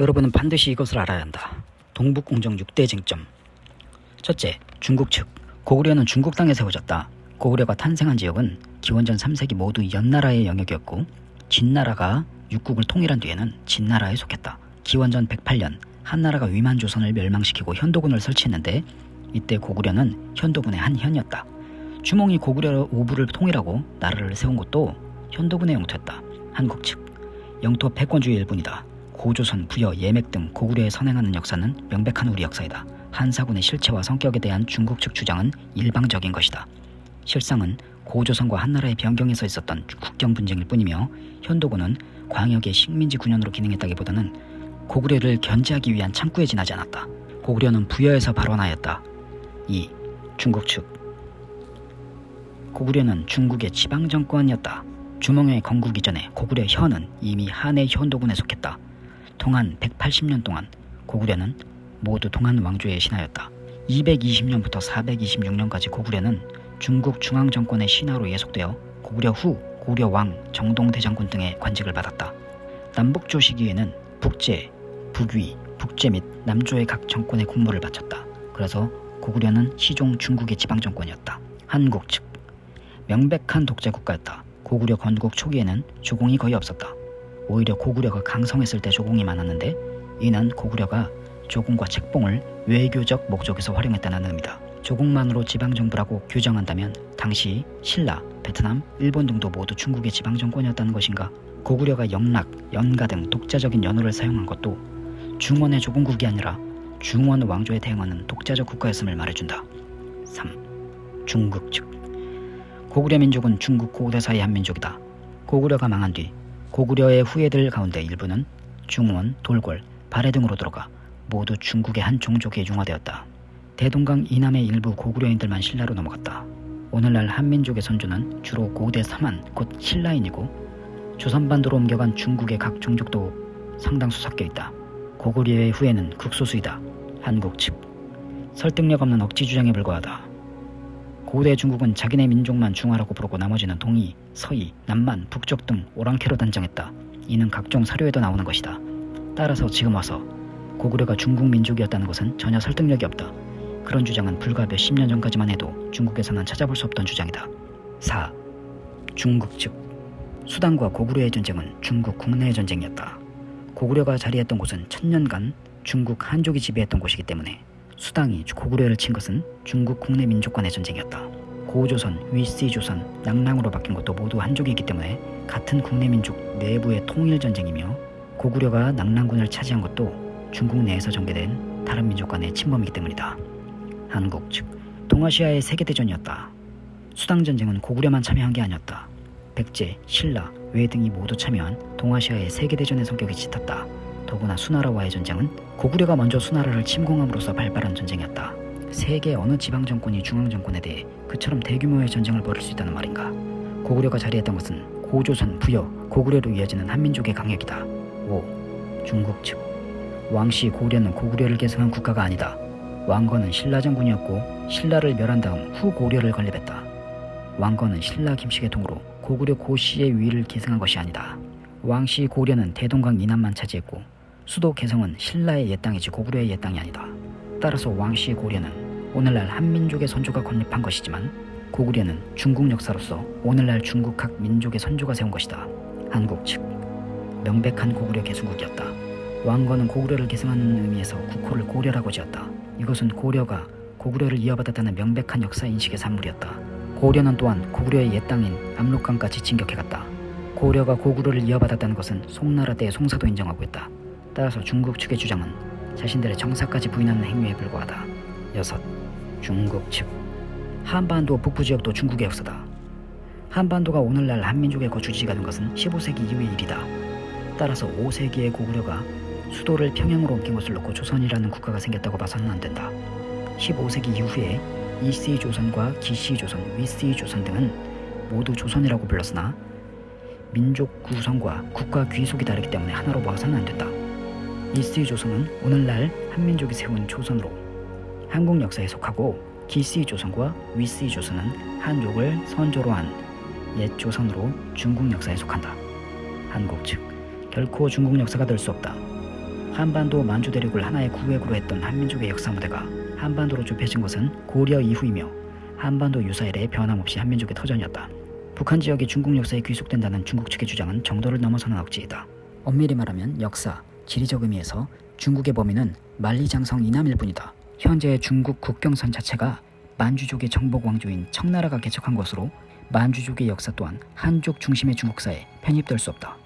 여러분은 반드시 이것을 알아야 한다. 동북공정 6대 쟁점. 첫째, 중국 측. 고구려는 중국 땅에 세워졌다. 고구려가 탄생한 지역은 기원전 3세기 모두 연나라의 영역이었고 진나라가 육국을 통일한 뒤에는 진나라에 속했다. 기원전 108년 한나라가 위만 조선을 멸망시키고 현도군을 설치했는데 이때 고구려는 현도군의 한 현이었다. 주몽이 고구려 오부를 통일하고 나라를 세운 것도 현도군의 영토였다. 한국 측 영토 패권주의 일본이다. 고조선, 부여, 예맥 등 고구려에 선행하는 역사는 명백한 우리 역사이다. 한사군의 실체와 성격에 대한 중국 측 주장은 일방적인 것이다. 실상은 고조선과 한나라의 변경에서 있었던 국경 분쟁일 뿐이며 현도군은 광역의 식민지 군현으로 기능했다기보다는 고구려를 견제하기 위한 창구에 지나지 않았다. 고구려는 부여에서 발원하였다. 2. 중국 측 고구려는 중국의 지방 정권이었다. 주몽의 건국 이전에 고구려 현은 이미 한의 현도군에 속했다. 동안 180년 동안 고구려는 모두 동한 왕조의 신하였다. 220년부터 426년까지 고구려는 중국 중앙정권의 신하로 예속되어 고구려 후 고구려 왕, 정동대장군 등의 관직을 받았다. 남북조 시기에는 북제, 북위, 북제 및 남조의 각 정권의 국무를 바쳤다. 그래서 고구려는 시종 중국의 지방정권이었다. 한국 측 명백한 독재 국가였다. 고구려 건국 초기에는 조공이 거의 없었다. 오히려 고구려가 강성했을 때 조공이 많았는데 이는 고구려가 조공과 책봉을 외교적 목적에서 활용했다는 의미다. 조공만으로 지방정부라고 규정한다면 당시 신라, 베트남, 일본 등도 모두 중국의 지방정권이었다는 것인가? 고구려가 영락, 연가 등 독자적인 연호를 사용한 것도 중원의 조공국이 아니라 중원 왕조에 대응하는 독자적 국가였음을 말해준다. 3. 중국 측 고구려 민족은 중국 고대사의 한 민족이다. 고구려가 망한 뒤 고구려의 후예들 가운데 일부는 중원, 돌궐, 발해 등으로 들어가 모두 중국의 한 종족에 융화되었다. 대동강 이남의 일부 고구려인들만 신라로 넘어갔다. 오늘날 한민족의 선조는 주로 고대 사만 곧 신라인이고 조선반도로 옮겨간 중국의 각 종족도 상당수 섞여 있다. 고구려의 후예는 극소수이다. 한국 측 설득력 없는 억지 주장에 불과하다. 고대 중국은 자기네 민족만 중화라고 부르고 나머지는 동이, 서이, 남만, 북쪽 등 오랑캐로 단정했다. 이는 각종 사료에도 나오는 것이다. 따라서 지금 와서 고구려가 중국 민족이었다는 것은 전혀 설득력이 없다. 그런 주장은 불과 몇십 년 전까지만 해도 중국에서는 찾아볼 수 없던 주장이다. 4. 중국 측 수단과 고구려의 전쟁은 중국 국내의 전쟁이었다. 고구려가 자리했던 곳은 천년간 중국 한족이 지배했던 곳이기 때문에 수당이 고구려를 친 것은 중국 국내 민족 간의 전쟁이었다. 고조선, 위시조선, 낭랑으로 바뀐 것도 모두 한족이기 때문에 같은 국내 민족 내부의 통일 전쟁이며 고구려가 낭랑군을 차지한 것도 중국 내에서 전개된 다른 민족 간의 침범이기 때문이다. 한국 측 동아시아의 세계대전이었다. 수당전쟁은 고구려만 참여한 게 아니었다. 백제, 신라, 외 등이 모두 참여한 동아시아의 세계대전의 성격이 짙었다. 더구나 수나라와의 전쟁은 고구려가 먼저 수나라를 침공함으로써 발발한 전쟁이었다. 세계 어느 지방정권이 중앙정권에 대해 그처럼 대규모의 전쟁을 벌일 수 있다는 말인가. 고구려가 자리했던 것은 고조선, 부여, 고구려로 이어지는 한민족의 강역이다. 5. 중국 측 왕씨 고려는 고구려를 계승한 국가가 아니다. 왕건은 신라 장군이었고 신라를 멸한 다음 후 고려를 건립했다. 왕건은 신라 김씨의 통으로 고구려 고씨의 위를 계승한 것이 아니다. 왕씨 고려는 대동강 이남만 차지했고 수도 개성은 신라의 옛 땅이지 고구려의 옛 땅이 아니다. 따라서 왕씨 고려는 오늘날 한민족의 선조가 건립한 것이지만 고구려는 중국 역사로서 오늘날 중국 각 민족의 선조가 세운 것이다. 한국 측 명백한 고구려 개수국이었다. 왕건은 고구려를 계승하는 의미에서 국호를 고려라고 지었다. 이것은 고려가 고구려를 이어받았다는 명백한 역사 인식의 산물이었다. 고려는 또한 고구려의 옛 땅인 압록강까지 진격해갔다. 고려가 고구려를 이어받았다는 것은 송나라 때의 송사도 인정하고 있다. 따라서 중국 측의 주장은 자신들의 정사까지 부인하는 행위에 불과하다. 여섯, 중국 측 한반도 북부 지역도 중국의 역사다. 한반도가 오늘날 한민족의 거주지가 된 것은 15세기 이후의 일이다. 따라서 5세기의 고구려가 수도를 평양으로 옮긴 것을 놓고 조선이라는 국가가 생겼다고 봐서는 안 된다. 15세기 이후에 이씨 조선과 기씨 조선, 위씨 조선 등은 모두 조선이라고 불렀으나 민족 구성과 국가 귀속이 다르기 때문에 하나로 봐서는 안 된다. 이씨 조선은 오늘날 한민족이 세운 조선으로 한국 역사에 속하고 기씨 조선과 위씨 조선은 한족을 선조로 한 옛 조선으로 중국 역사에 속한다. 한국 측 결코 중국 역사가 될 수 없다. 한반도 만주 대륙을 하나의 구획으로 했던 한민족의 역사 무대가 한반도로 좁혀진 것은 고려 이후이며 한반도 유사 이래에 변함없이 한민족의 터전이었다. 북한 지역이 중국 역사에 귀속된다는 중국 측의 주장은 정도를 넘어서는 억지이다. 엄밀히 말하면 역사, 지리적 의미에서 중국의 범위는 만리장성 이남일 뿐이다. 현재 중국 국경선 자체가 만주족의 정복 왕조인 청나라가 개척한 것으로 만주족의 역사 또한 한족 중심의 중국사에 편입될 수 없다.